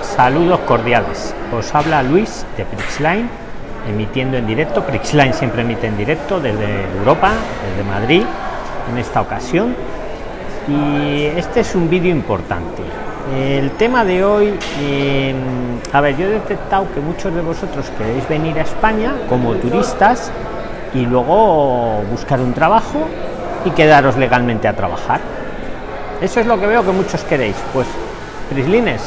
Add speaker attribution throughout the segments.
Speaker 1: Saludos cordiales. Os habla Luis de Prixline, emitiendo en directo. Prixline siempre emite en directo desde Europa, desde Madrid, en esta ocasión. Y este es un vídeo importante. El tema de hoy, eh, a ver, yo he detectado que muchos de vosotros queréis venir a España como turistas y luego buscar un trabajo y quedaros legalmente a trabajar. Eso es lo que veo que muchos queréis. Pues Prislines,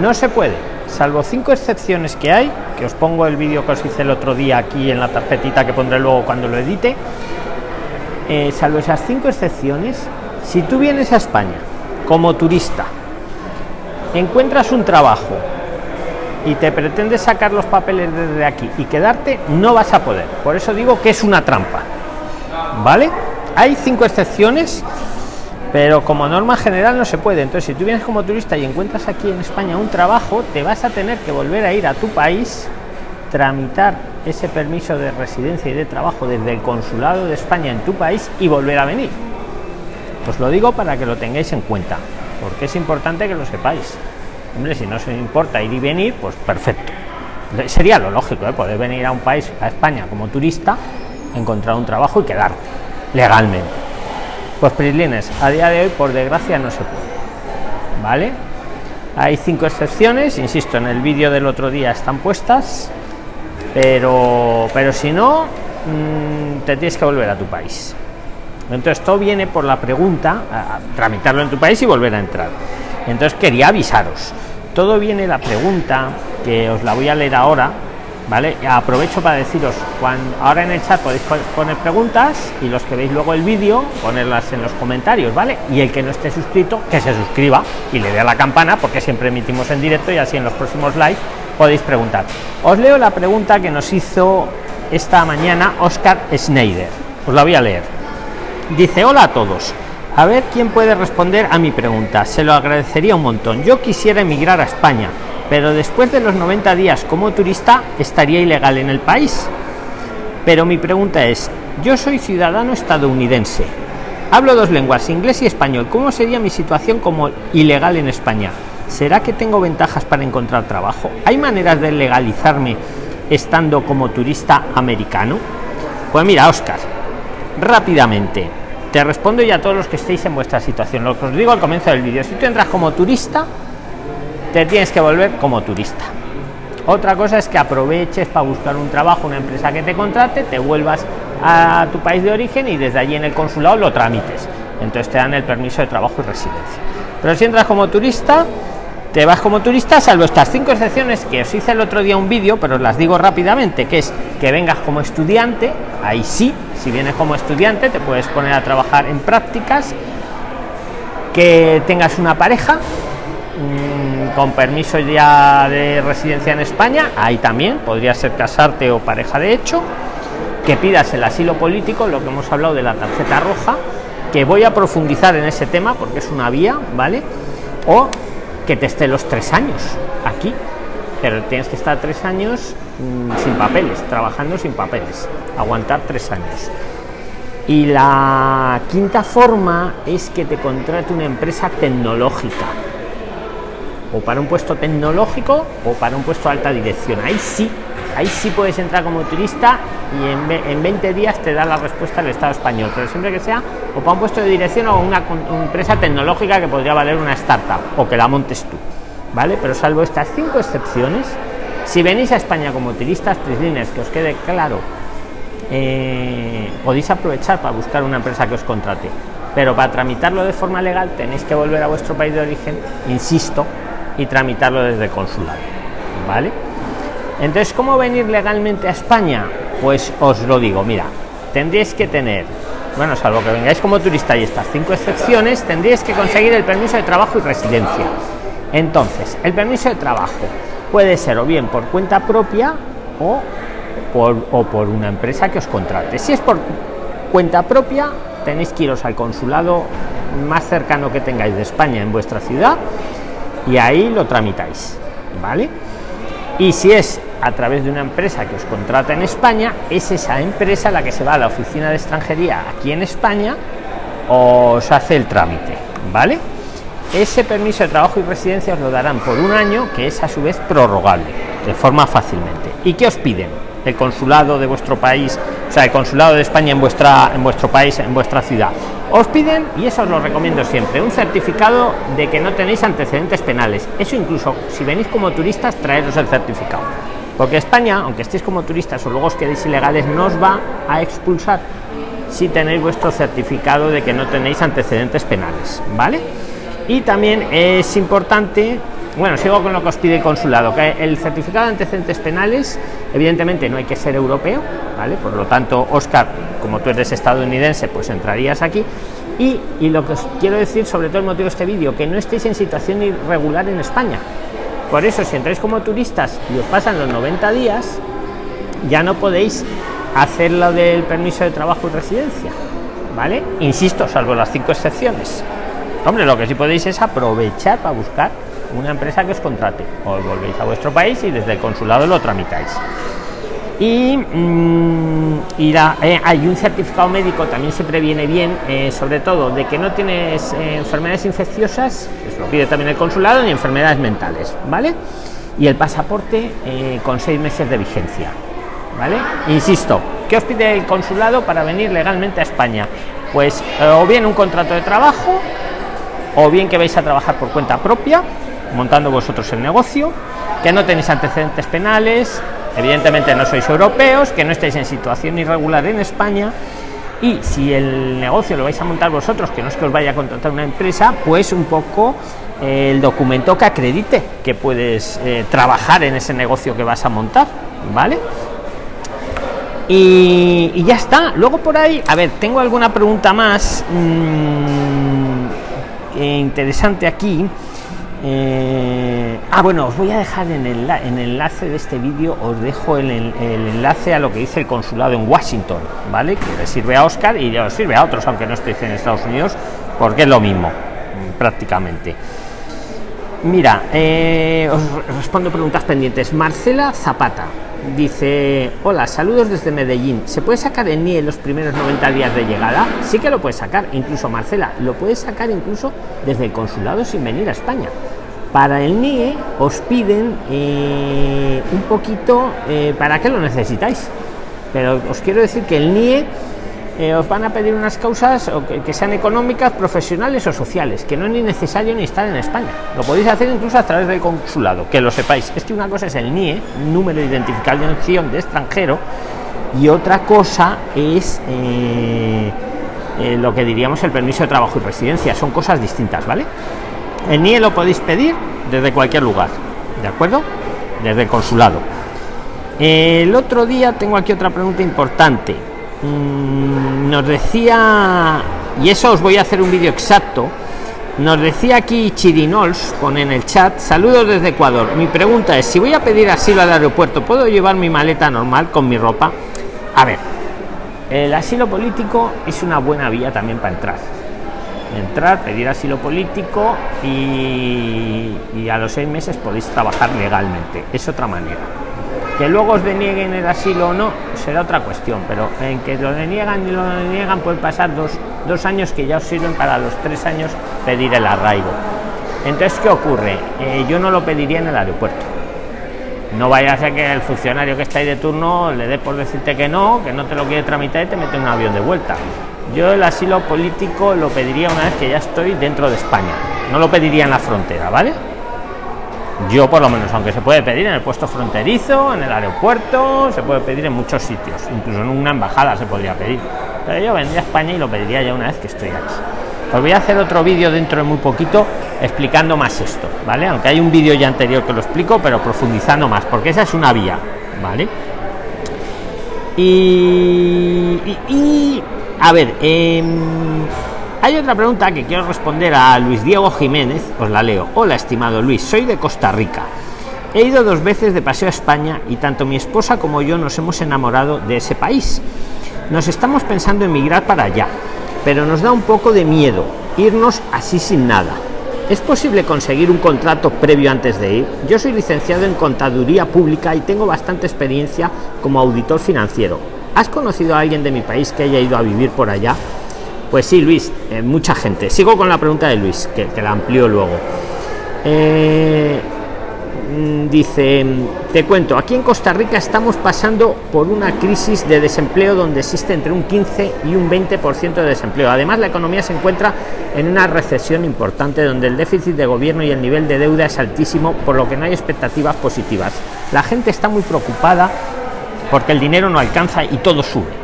Speaker 1: no se puede, salvo cinco excepciones que hay, que os pongo el vídeo que os hice el otro día aquí en la tarjetita que pondré luego cuando lo edite. Eh, salvo esas cinco excepciones, si tú vienes a España como turista, encuentras un trabajo y te pretendes sacar los papeles desde aquí y quedarte, no vas a poder. Por eso digo que es una trampa. ¿Vale? Hay cinco excepciones pero como norma general no se puede. Entonces si tú vienes como turista y encuentras aquí en España un trabajo te vas a tener que volver a ir a tu país tramitar ese permiso de residencia y de trabajo desde el consulado de España en tu país y volver a venir. Os lo digo para que lo tengáis en cuenta porque es importante que lo sepáis. Hombre si no se importa ir y venir pues perfecto. Sería lo lógico ¿eh? poder venir a un país a España como turista encontrar un trabajo y quedarte legalmente pues Prislines, a día de hoy, por desgracia, no se puede. ¿Vale? Hay cinco excepciones, insisto, en el vídeo del otro día están puestas, pero, pero si no, mm, te tienes que volver a tu país. Entonces, todo viene por la pregunta, tramitarlo en tu país y volver a entrar. Entonces, quería avisaros. Todo viene la pregunta, que os la voy a leer ahora, ¿vale? Aprovecho para deciros, cuando, ahora en el chat podéis poner preguntas y los que veis luego el vídeo, ponerlas en los comentarios, ¿vale? Y el que no esté suscrito, que se suscriba y le dé a la campana, porque siempre emitimos en directo y así en los próximos live podéis preguntar. Os leo la pregunta que nos hizo esta mañana Oscar Schneider. Os la voy a leer. Dice, hola a todos. A ver quién puede responder a mi pregunta. Se lo agradecería un montón. Yo quisiera emigrar a España pero después de los 90 días como turista estaría ilegal en el país. Pero mi pregunta es, yo soy ciudadano estadounidense, hablo dos lenguas, inglés y español, ¿cómo sería mi situación como ilegal en España? ¿Será que tengo ventajas para encontrar trabajo? ¿Hay maneras de legalizarme estando como turista americano? Pues mira, Oscar, rápidamente, te respondo ya a todos los que estéis en vuestra situación. Lo que os digo al comienzo del vídeo, si tú entras como turista, te tienes que volver como turista. Otra cosa es que aproveches para buscar un trabajo, una empresa que te contrate, te vuelvas a tu país de origen y desde allí en el consulado lo tramites. Entonces te dan el permiso de trabajo y residencia. Pero si entras como turista, te vas como turista, salvo estas cinco excepciones que os hice el otro día un vídeo, pero os las digo rápidamente, que es que vengas como estudiante, ahí sí, si vienes como estudiante te puedes poner a trabajar en prácticas, que tengas una pareja, con permiso ya de residencia en España, ahí también podría ser casarte o pareja de hecho, que pidas el asilo político, lo que hemos hablado de la tarjeta roja, que voy a profundizar en ese tema porque es una vía, ¿vale? O que te esté los tres años aquí, pero tienes que estar tres años mm, sin papeles, trabajando sin papeles, aguantar tres años. Y la quinta forma es que te contrate una empresa tecnológica o para un puesto tecnológico o para un puesto de alta dirección. Ahí sí, ahí sí puedes entrar como turista y en, en 20 días te da la respuesta del Estado español, pero siempre que sea o para un puesto de dirección o una, empresa tecnológica que podría valer una startup o que la montes tú, ¿vale? Pero salvo estas cinco excepciones, si venís a España como turistas, tres líneas, que os quede claro, eh, podéis aprovechar para buscar una empresa que os contrate. Pero para tramitarlo de forma legal tenéis que volver a vuestro país de origen, insisto, y tramitarlo desde el consulado vale entonces cómo venir legalmente a españa pues os lo digo mira tendréis que tener bueno salvo que vengáis como turista y estas cinco excepciones tendréis que conseguir el permiso de trabajo y residencia. Entonces el permiso de trabajo puede ser o bien por cuenta propia o por, o por una empresa que os contrate. Si es por cuenta propia tenéis que iros al consulado más cercano que tengáis de España en vuestra ciudad y ahí lo tramitáis vale y si es a través de una empresa que os contrata en España es esa empresa la que se va a la oficina de extranjería aquí en España os hace el trámite vale ese permiso de trabajo y residencia os lo darán por un año que es a su vez prorrogable de forma fácilmente. Y qué os piden el consulado de vuestro país o sea el consulado de españa en vuestra en vuestro país en vuestra ciudad. Os piden y eso os lo recomiendo siempre un certificado de que no tenéis antecedentes penales. Eso incluso si venís como turistas traeros el certificado. Porque españa aunque estéis como turistas o luego os quedéis ilegales no os va a expulsar si tenéis vuestro certificado de que no tenéis antecedentes penales vale y también es importante bueno sigo con lo que os pide el consulado que el certificado de antecedentes penales evidentemente no hay que ser europeo vale por lo tanto oscar como tú eres estadounidense pues entrarías aquí. Y, y lo que os quiero decir sobre todo el motivo de este vídeo que no estéis en situación irregular en españa. Por eso si entráis como turistas y os pasan los 90 días ya no podéis hacer lo del permiso de trabajo y residencia vale insisto salvo las cinco excepciones. Hombre lo que sí podéis es aprovechar para buscar una empresa que os contrate. O volvéis a vuestro país y desde el consulado lo tramitáis. Y, mm, eh, hay un certificado médico también se previene bien eh, sobre todo de que no tienes eh, enfermedades infecciosas eso lo pide también el consulado ni enfermedades mentales vale y el pasaporte con seis meses de vigencia vale insisto ¿qué os pide el consulado para venir legalmente a españa pues o bien un contrato de trabajo o bien que vais a trabajar por cuenta propia montando vosotros el negocio que no tenéis antecedentes penales evidentemente no sois europeos que no estáis en situación irregular en españa y si el negocio lo vais a montar vosotros que no es que os vaya a contratar una empresa pues un poco eh, el documento que acredite que puedes eh, trabajar en ese negocio que vas a montar vale y, ya está. Luego por ahí a ver tengo alguna pregunta más mmm, interesante aquí eh, ah bueno os voy a dejar en el, en el enlace de este vídeo os dejo el, el, enlace a lo que dice el consulado en Washington vale que le sirve a Oscar y os sirve a otros aunque no estéis en Estados Unidos porque es lo mismo prácticamente mira eh, os respondo preguntas pendientes. Marcela Zapata dice hola saludos desde medellín. Se puede sacar el nie en los primeros 90 días de llegada sí que lo puedes sacar incluso marcela lo puedes sacar incluso desde el consulado sin venir a españa. Para el nie os piden eh, un poquito eh, para qué lo necesitáis pero os quiero decir que el nie eh, os van a pedir unas causas o que, sean económicas, profesionales o sociales, que no es ni necesario ni estar en España. Lo podéis hacer incluso a través del consulado, que lo sepáis. Es que una cosa es el NIE, número de identificación de extranjero, y otra cosa es eh, eh, lo que diríamos el permiso de trabajo y residencia. Son cosas distintas, ¿vale? El NIE lo podéis pedir desde cualquier lugar, ¿de acuerdo? Desde el consulado. El otro día tengo aquí otra pregunta importante Mm, nos decía y eso os voy a hacer un vídeo exacto nos decía aquí chirinols pone en el chat saludos desde ecuador. Mi pregunta es si voy a pedir asilo al aeropuerto puedo llevar mi maleta normal con mi ropa a ver el asilo político es una buena vía también para entrar. Entrar pedir asilo político y, y a los seis meses podéis trabajar legalmente. Es otra manera que luego os denieguen el asilo o no será otra cuestión pero en que lo deniegan y lo deniegan puede pasar dos, dos años que ya os sirven para los tres años pedir el arraigo. Entonces qué ocurre eh, yo no lo pediría en el aeropuerto. No vaya a ser que el funcionario que está ahí de turno le dé por decirte que no que no te lo quiere tramitar y te mete un avión de vuelta. Yo el asilo político lo pediría una vez que ya estoy dentro de españa. No lo pediría en la frontera vale yo por lo menos aunque se puede pedir en el puesto fronterizo en el aeropuerto se puede pedir en muchos sitios. Incluso en una embajada se podría pedir. Pero yo vendría a españa y lo pediría ya una vez que estoy aquí. Os voy a hacer otro vídeo dentro de muy poquito explicando más esto vale aunque hay un vídeo ya anterior que lo explico pero profundizando más porque esa es una vía vale y, y, a ver eh, hay otra pregunta que quiero responder a Luis Diego Jiménez, os la leo. Hola, estimado Luis, soy de Costa Rica. He ido dos veces de paseo a España y tanto mi esposa como yo nos hemos enamorado de ese país. Nos estamos pensando en migrar para allá, pero nos da un poco de miedo irnos así sin nada. ¿Es posible conseguir un contrato previo antes de ir? Yo soy licenciado en Contaduría Pública y tengo bastante experiencia como auditor financiero. ¿Has conocido a alguien de mi país que haya ido a vivir por allá? Pues sí, Luis, eh, mucha gente. Sigo con la pregunta de Luis, que, que la amplió luego. Eh, Mm, dice, te cuento, aquí en Costa Rica estamos pasando por una crisis de desempleo donde existe entre un 15 y un 20% de desempleo. Además, la economía se encuentra en una recesión importante donde el déficit de gobierno y el nivel de deuda es altísimo, por lo que no hay expectativas positivas. La gente está muy preocupada porque el dinero no alcanza y todo sube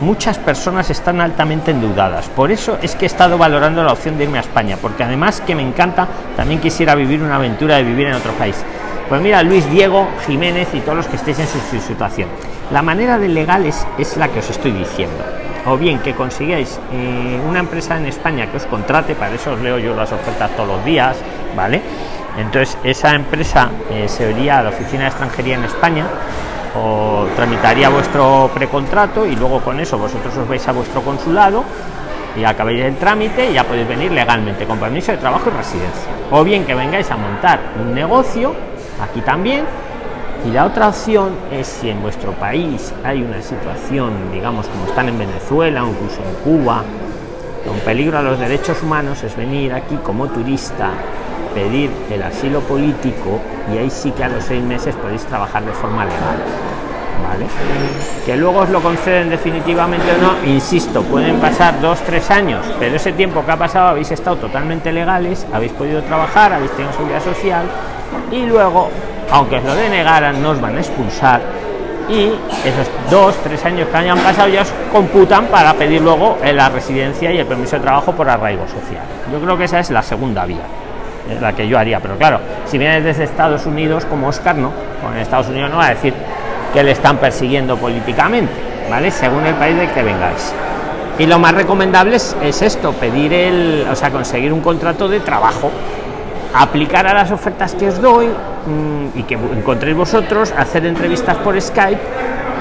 Speaker 1: muchas personas están altamente endeudadas. Por eso es que he estado valorando la opción de irme a España, porque además que me encanta, también quisiera vivir una aventura de vivir en otro país. Pues mira, Luis Diego Jiménez y todos los que estéis en su, situación. La manera de legales es la que os estoy diciendo. O bien que consigáis eh, una empresa en España que os contrate, para eso os leo yo las ofertas todos los días, ¿vale? Entonces esa empresa eh, se iría a la oficina de extranjería en España o tramitaría vuestro precontrato y luego con eso vosotros os vais a vuestro consulado y acabéis el trámite y ya podéis venir legalmente con permiso de trabajo y residencia. O bien que vengáis a montar un negocio aquí también. Y la otra opción es si en vuestro país hay una situación, digamos, como están en Venezuela o incluso en Cuba, con peligro a los derechos humanos, es venir aquí como turista, pedir el asilo político y ahí sí que a los seis meses podéis trabajar de forma legal. Que luego os lo conceden definitivamente o no, insisto, pueden pasar dos, tres años, pero ese tiempo que ha pasado habéis estado totalmente legales, habéis podido trabajar, habéis tenido seguridad social y luego, aunque os lo denegaran, no os van a expulsar y esos dos, tres años que hayan pasado ya os computan para pedir luego la residencia y el permiso de trabajo por arraigo social. Yo creo que esa es la segunda vía, la que yo haría, pero claro, si vienes desde Estados Unidos como Oscar, no, con Estados Unidos no va a decir que le están persiguiendo políticamente, ¿vale? Según el país de que vengáis. Y lo más recomendable es, es esto, pedir el, o sea, conseguir un contrato de trabajo aplicar a las ofertas que os doy mm, y que encontréis vosotros, hacer entrevistas por Skype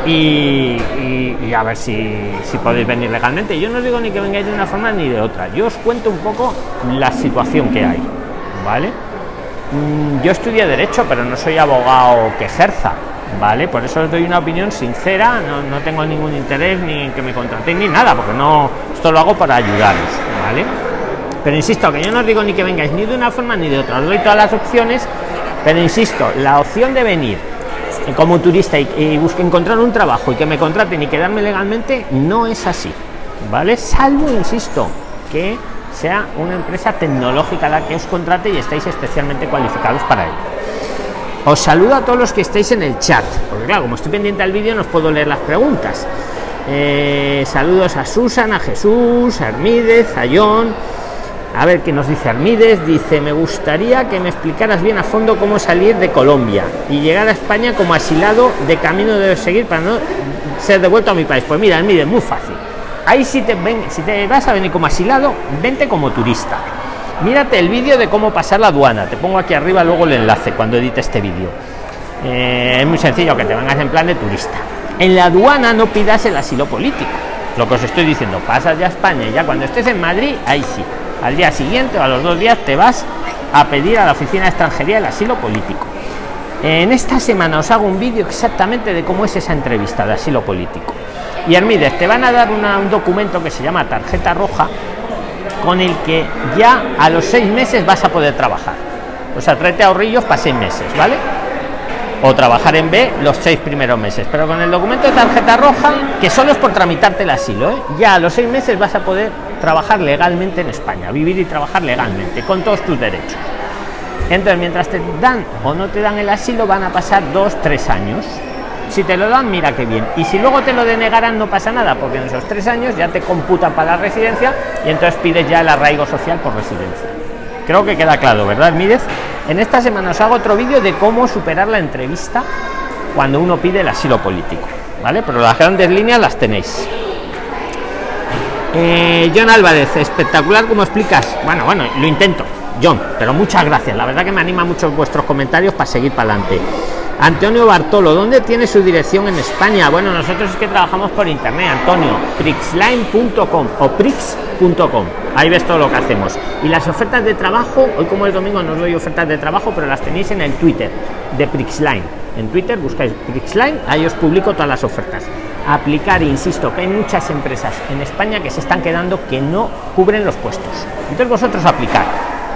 Speaker 1: y, a ver si, si, podéis venir legalmente. Yo no os digo ni que vengáis de una forma ni de otra, yo os cuento un poco la situación que hay, ¿vale? Mm, yo estudié Derecho, pero no soy abogado que ejerza, ¿vale? Por eso os doy una opinión sincera, no, no tengo ningún interés ni que me contratéis ni nada, porque no, esto lo hago para ayudaros, ¿vale? pero insisto que yo no os digo ni que vengáis ni de una forma ni de otra os doy todas las opciones pero insisto la opción de venir como turista y, busque encontrar un trabajo y que me contraten y quedarme legalmente no es así vale salvo insisto que sea una empresa tecnológica la que os contrate y estáis especialmente cualificados para ello os saludo a todos los que estáis en el chat porque claro como estoy pendiente del vídeo no os puedo leer las preguntas eh, saludos a Susan a Jesús a Hermídez a John a ver qué nos dice Armides. Dice, me gustaría que me explicaras bien a fondo cómo salir de Colombia y llegar a España como asilado de camino de seguir para no ser devuelto a mi país. Pues mira, Armides, muy fácil. Ahí si te, ven, si te vas a venir como asilado, vente como turista. Mírate el vídeo de cómo pasar la aduana. Te pongo aquí arriba luego el enlace cuando edite este vídeo. Eh, es muy sencillo que te vengas en plan de turista. En la aduana no pidas el asilo político. Lo que os estoy diciendo, pasas ya a España y ya cuando estés en Madrid, ahí sí al día siguiente o a los dos días te vas a pedir a la oficina de extranjería el asilo político en esta semana os hago un vídeo exactamente de cómo es esa entrevista de asilo político y Hermídez te van a dar un documento que se llama tarjeta roja con el que ya a los seis meses vas a poder trabajar o sea tráete ahorrillos para seis meses vale o trabajar en B los seis primeros meses pero con el documento de tarjeta roja que solo es por tramitarte el asilo ¿eh? ya a los seis meses vas a poder trabajar legalmente en España, vivir y trabajar legalmente, con todos tus derechos. Entonces, mientras te dan o no te dan el asilo, van a pasar dos, tres años. Si te lo dan, mira qué bien. Y si luego te lo denegarán, no pasa nada, porque en esos tres años ya te computan para la residencia y entonces pides ya el arraigo social por residencia. Creo que queda claro, ¿verdad, Mídez? En esta semana os hago otro vídeo de cómo superar la entrevista cuando uno pide el asilo político, ¿vale? Pero las grandes líneas las tenéis. Eh, John Álvarez, espectacular como explicas. Bueno, bueno, lo intento, John, pero muchas gracias. La verdad que me anima mucho vuestros comentarios para seguir para adelante. Antonio Bartolo, ¿dónde tiene su dirección en España? Bueno, nosotros es que trabajamos por internet, Antonio, prixline.com o prix.com. Ahí ves todo lo que hacemos. Y las ofertas de trabajo, hoy como es domingo no os doy ofertas de trabajo, pero las tenéis en el Twitter de Prixline. En Twitter buscáis Prixline, ahí os publico todas las ofertas aplicar insisto que hay muchas empresas en españa que se están quedando que no cubren los puestos entonces vosotros aplicar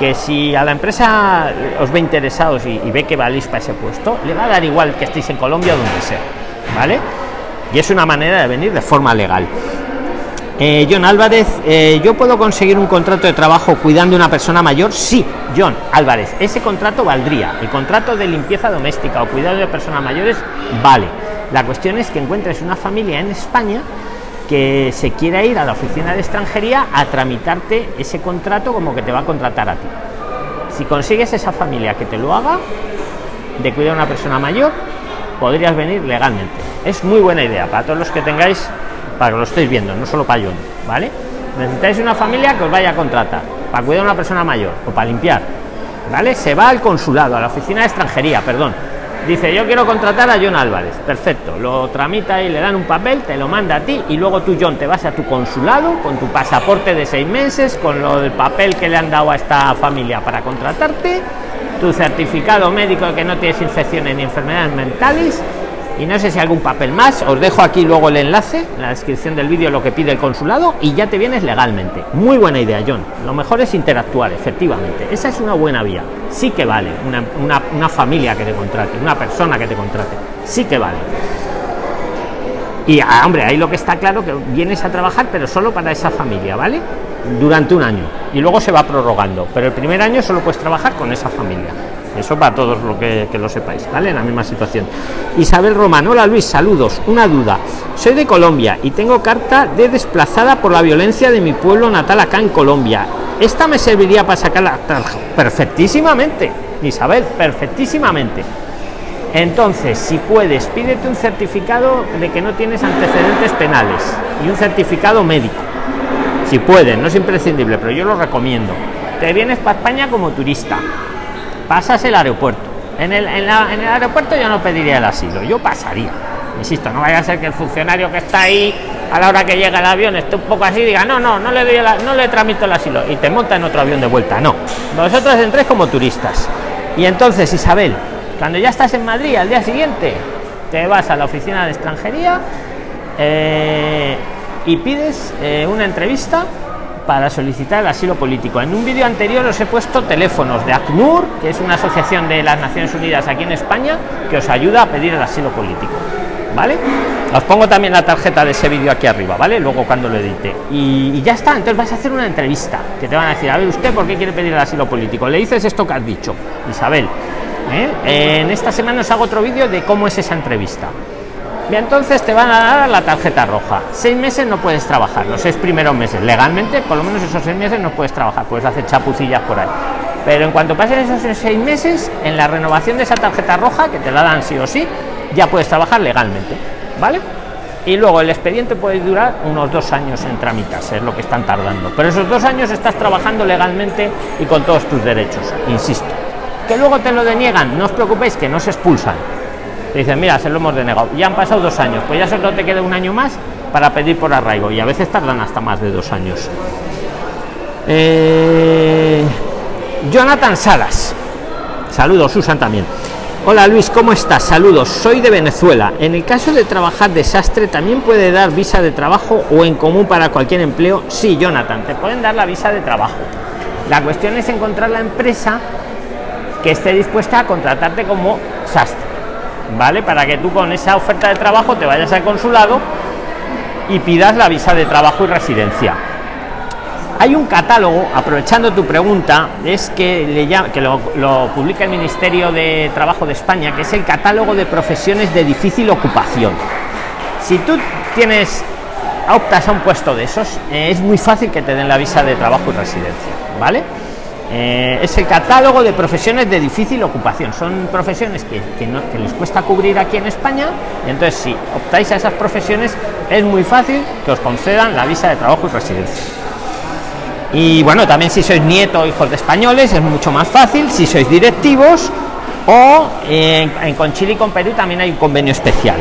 Speaker 1: que si a la empresa os ve interesados y, ve que valéis para ese puesto le va a dar igual que estéis en colombia o donde sea vale y es una manera de venir de forma legal eh, John Álvarez, eh, ¿yo puedo conseguir un contrato de trabajo cuidando a una persona mayor? Sí, John Álvarez, ese contrato valdría. El contrato de limpieza doméstica o cuidado de personas mayores vale. La cuestión es que encuentres una familia en España que se quiera ir a la oficina de extranjería a tramitarte ese contrato como que te va a contratar a ti. Si consigues esa familia que te lo haga, de cuidar a una persona mayor, podrías venir legalmente. Es muy buena idea para todos los que tengáis para que lo estéis viendo, no solo para yo, ¿vale? Necesitáis una familia que os vaya a contratar para cuidar a una persona mayor o para limpiar, ¿vale? Se va al consulado, a la oficina de extranjería, perdón. Dice, yo quiero contratar a John Álvarez. Perfecto, lo tramita y le dan un papel, te lo manda a ti y luego tú, John, te vas a tu consulado con tu pasaporte de seis meses, con lo del papel que le han dado a esta familia para contratarte, tu certificado médico de que no tienes infecciones ni enfermedades mentales y no sé si algún papel más os dejo aquí luego el enlace en la descripción del vídeo lo que pide el consulado y ya te vienes legalmente. Muy buena idea john. Lo mejor es interactuar efectivamente. Esa es una buena vía. Sí que vale una, una familia que te contrate una persona que te contrate. Sí que vale. Y ah, hombre ahí lo que está claro que vienes a trabajar pero solo para esa familia vale durante un año. Y luego se va prorrogando. Pero el primer año solo puedes trabajar con esa familia eso para todos lo que, lo sepáis vale en la misma situación. Isabel román hola luis saludos. Una duda. Soy de colombia y tengo carta de desplazada por la violencia de mi pueblo natal acá en colombia. Esta me serviría para sacar la perfectísimamente isabel perfectísimamente. Entonces si puedes pídete un certificado de que no tienes antecedentes penales y un certificado médico. Si puedes no es imprescindible pero yo lo recomiendo. Te vienes para españa como turista pasas el aeropuerto. En el, en, el aeropuerto yo no pediría el asilo, yo pasaría. Insisto, no vaya a ser que el funcionario que está ahí a la hora que llega el avión esté un poco así diga, no, no, no le, doy no le tramito el asilo y te monta en otro avión de vuelta. No, vosotros entréis como turistas. Y entonces, Isabel, cuando ya estás en Madrid al día siguiente, te vas a la oficina de extranjería eh, y pides eh, una entrevista para solicitar el asilo político. En un vídeo anterior os he puesto teléfonos de ACNUR, que es una asociación de las Naciones Unidas aquí en España, que os ayuda a pedir el asilo político. ¿Vale? Os pongo también la tarjeta de ese vídeo aquí arriba, ¿vale? Luego cuando lo edite. Y, ya está, entonces vas a hacer una entrevista, que te van a decir, a ver, ¿usted por qué quiere pedir el asilo político? Le dices esto que has dicho, Isabel. ¿eh? En esta semana os hago otro vídeo de cómo es esa entrevista y entonces te van a dar la tarjeta roja. Seis meses no puedes trabajar. Los seis primeros meses legalmente por lo menos esos seis meses no puedes trabajar. Puedes hacer chapucillas por ahí. Pero en cuanto pasen esos seis meses en la renovación de esa tarjeta roja que te la dan sí o sí ya puedes trabajar legalmente vale y luego el expediente puede durar unos dos años en trámites es lo que están tardando. Pero esos dos años estás trabajando legalmente y con todos tus derechos insisto. Que luego te lo deniegan no os preocupéis que no se expulsan dicen mira se lo hemos denegado ya han pasado dos años pues ya solo te queda un año más para pedir por arraigo y a veces tardan hasta más de dos años. Eh, jonathan salas. Saludos susan también. Hola luis cómo estás saludos soy de venezuela. En el caso de trabajar desastre también puede dar visa de trabajo o en común para cualquier empleo sí jonathan te pueden dar la visa de trabajo. La cuestión es encontrar la empresa que esté dispuesta a contratarte como sastre ¿vale? Para que tú con esa oferta de trabajo te vayas al consulado y pidas la visa de trabajo y residencia. Hay un catálogo, aprovechando tu pregunta, es que, le que lo, lo publica el Ministerio de Trabajo de España, que es el catálogo de profesiones de difícil ocupación. Si tú tienes optas a un puesto de esos, eh, es muy fácil que te den la visa de trabajo y residencia, ¿vale? Eh, es el catálogo de profesiones de difícil ocupación. Son profesiones que, les cuesta cubrir aquí en España. Entonces, si optáis a esas profesiones, es muy fácil que os concedan la visa de trabajo y residencia. Y bueno, también si sois nieto o hijos de españoles, es mucho más fácil. Si sois directivos o en, con Chile y con Perú también hay un convenio especial.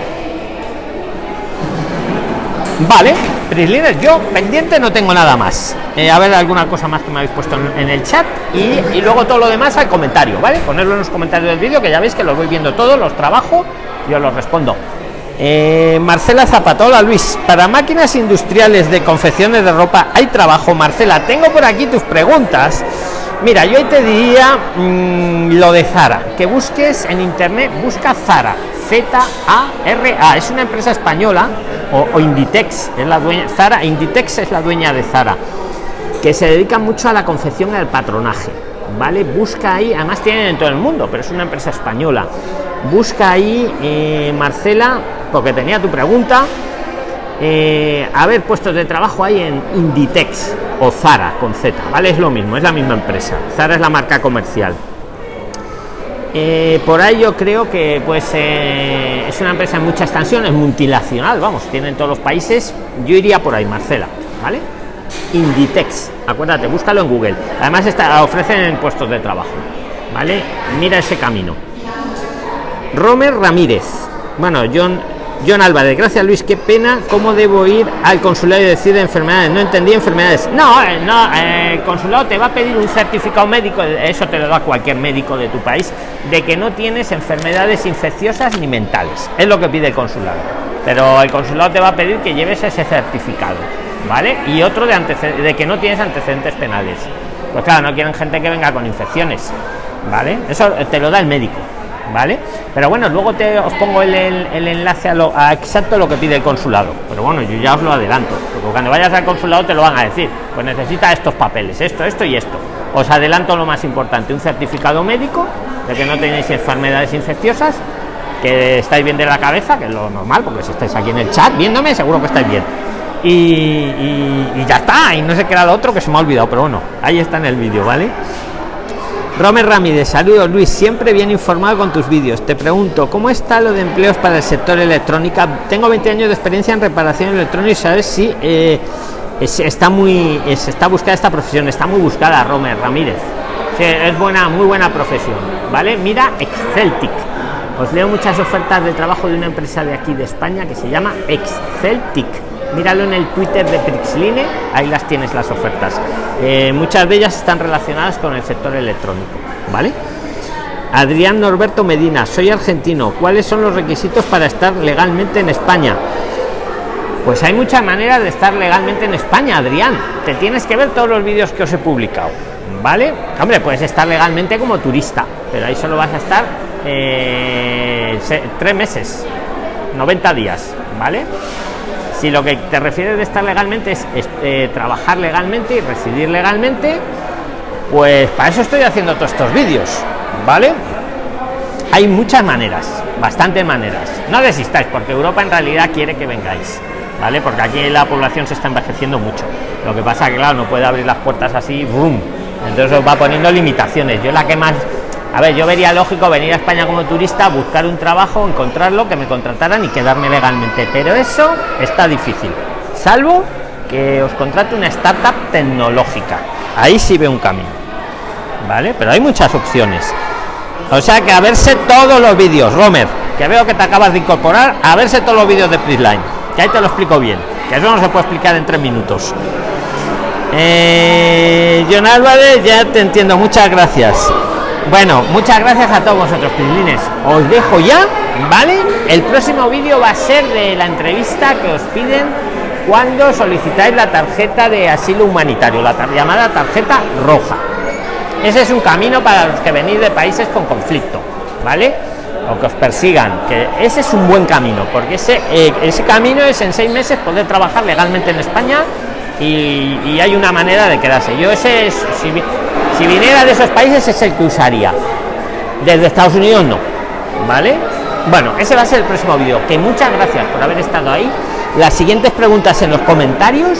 Speaker 1: Vale, Prisliner, yo pendiente no tengo nada más. Eh, a ver alguna cosa más que me habéis puesto en, el chat y, luego todo lo demás al comentario, ¿vale? Ponerlo en los comentarios del vídeo, que ya veis que los voy viendo todos, los trabajo y os los respondo. Eh, Marcela Zapatola, Luis, para máquinas industriales de confecciones de ropa, ¿hay trabajo, Marcela? Tengo por aquí tus preguntas. Mira, yo hoy te diría mm, lo de Zara, que busques en internet, busca Zara, Z-A-R-A, es una empresa española, o, Inditex, es la dueña, Zara, Inditex es la dueña de Zara, que se dedica mucho a la confección y al patronaje, ¿vale? Busca ahí, además tienen en todo el mundo, pero es una empresa española. Busca ahí, eh, Marcela, porque tenía tu pregunta, eh, a ver puestos de trabajo hay en Inditex o Zara con Z, ¿vale? Es lo mismo, es la misma empresa. Zara es la marca comercial. Eh, por ahí yo creo que pues eh, es una empresa en mucha extensión, es multinacional, vamos, tiene en todos los países. Yo iría por ahí, Marcela, ¿vale? Inditex, acuérdate, búscalo en Google. Además está, ofrecen puestos de trabajo, ¿vale? Mira ese camino. Romer Ramírez. Bueno, John John Álvarez, gracias Luis, qué pena, ¿cómo debo ir al consulado y decir enfermedades? No entendí enfermedades. No, eh, no, eh, el consulado te va a pedir un certificado médico, eso te lo da cualquier médico de tu país, de que no tienes enfermedades infecciosas ni mentales. Es lo que pide el consulado. Pero el consulado te va a pedir que lleves ese certificado, ¿vale? Y otro de, de que no tienes antecedentes penales. Pues claro, no quieren gente que venga con infecciones, ¿vale? Eso te lo da el médico. ¿Vale? Pero bueno, luego te os pongo el, enlace a, lo, a exacto lo que pide el consulado. Pero bueno, yo ya os lo adelanto, porque cuando vayas al consulado te lo van a decir. Pues necesita estos papeles, esto, esto y esto. Os adelanto lo más importante, un certificado médico de que no tenéis enfermedades infecciosas, que estáis bien de la cabeza, que es lo normal, porque si estáis aquí en el chat viéndome, seguro que estáis bien. Y, y ya está, y no sé qué era lo otro que se me ha olvidado, pero bueno, ahí está en el vídeo, ¿vale? Romer Ramírez, saludos Luis, siempre bien informado con tus vídeos. Te pregunto, ¿cómo está lo de empleos para el sector electrónica? Tengo 20 años de experiencia en reparación electrónica y sabes si eh, está muy, está buscada esta profesión, está muy buscada Romer Ramírez. es buena, muy buena profesión, ¿vale? Mira Exceltic. Os leo muchas ofertas de trabajo de una empresa de aquí de España que se llama Exceltic míralo en el Twitter de Prixline, ahí las tienes las ofertas. Eh, muchas de ellas están relacionadas con el sector electrónico, ¿vale? Adrián Norberto Medina, soy argentino. ¿Cuáles son los requisitos para estar legalmente en España? Pues hay muchas maneras de estar legalmente en España, Adrián. Te tienes que ver todos los vídeos que os he publicado, ¿vale? Hombre, puedes estar legalmente como turista, pero ahí solo vas a estar eh, tres meses, 90 días, ¿vale? Si lo que te refieres de estar legalmente es, eh, trabajar legalmente y residir legalmente, pues para eso estoy haciendo todos estos vídeos, ¿vale? Hay muchas maneras, bastantes maneras. No desistáis, porque Europa en realidad quiere que vengáis, ¿vale? Porque aquí la población se está envejeciendo mucho. Lo que pasa que, claro, no puede abrir las puertas así, boom. Entonces os va poniendo limitaciones. Yo la que más a ver, yo vería lógico venir a España como turista, buscar un trabajo, encontrarlo, que me contrataran y quedarme legalmente, pero eso está difícil, salvo que os contrate una startup tecnológica. Ahí sí ve un camino, ¿vale? Pero hay muchas opciones. O sea que a verse todos los vídeos, Romer, que veo que te acabas de incorporar, a verse todos los vídeos de Prisline, que ahí te lo explico bien, que eso no se puede explicar en tres minutos. Eh, John Álvarez, ya te entiendo, muchas gracias. Bueno, muchas gracias a todos vosotros, Pislines. Os dejo ya, ¿vale? El próximo vídeo va a ser de la entrevista que os piden cuando solicitáis la tarjeta de asilo humanitario, la llamada tarjeta roja. Ese es un camino para los que venís de países con conflicto, ¿vale? O que os persigan, que ese es un buen camino, porque ese, eh, camino es en seis meses poder trabajar legalmente en España y, hay una manera de quedarse. Yo ese es, si viniera de esos países es el que usaría. Desde Estados Unidos no. ¿Vale? Bueno, ese va a ser el próximo vídeo. Que muchas gracias por haber estado ahí. Las siguientes preguntas en los comentarios.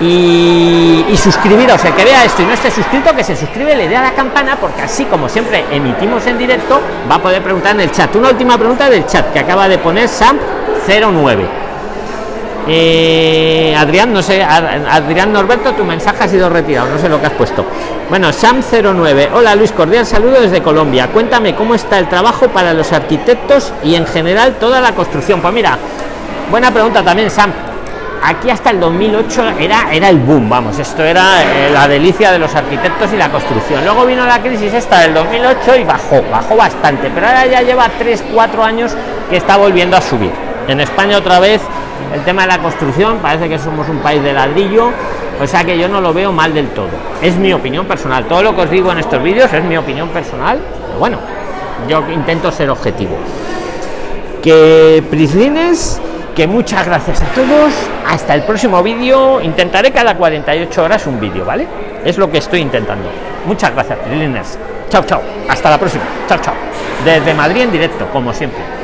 Speaker 1: Y, suscribiros, el que vea esto y no esté suscrito, que se suscribe, le dé a la campana, porque así como siempre emitimos en directo, va a poder preguntar en el chat. Una última pregunta del chat que acaba de poner Sam09 eh, Adrián, no sé, Adrián Norberto, tu mensaje ha sido retirado, no sé lo que has puesto. Bueno, Sam09, hola Luis, cordial saludo desde Colombia. Cuéntame cómo está el trabajo para los arquitectos y en general toda la construcción. Pues mira, buena pregunta también, Sam. Aquí hasta el 2008 era, era el boom, vamos, esto era eh, la delicia de los arquitectos y la construcción. Luego vino la crisis esta del 2008 y bajó, bajó bastante, pero ahora ya lleva 3, 4 años que está volviendo a subir en España otra vez el tema de la construcción parece que somos un país de ladrillo o sea que yo no lo veo mal del todo. Es mi opinión personal. Todo lo que os digo en estos vídeos es mi opinión personal pero bueno yo intento ser objetivo. Que Prislines que muchas gracias a todos. Hasta el próximo vídeo. Intentaré cada 48 horas un vídeo vale es lo que estoy intentando. Muchas gracias Prislines. Chao chao. Hasta la próxima. Chao chao. Desde Madrid en directo como siempre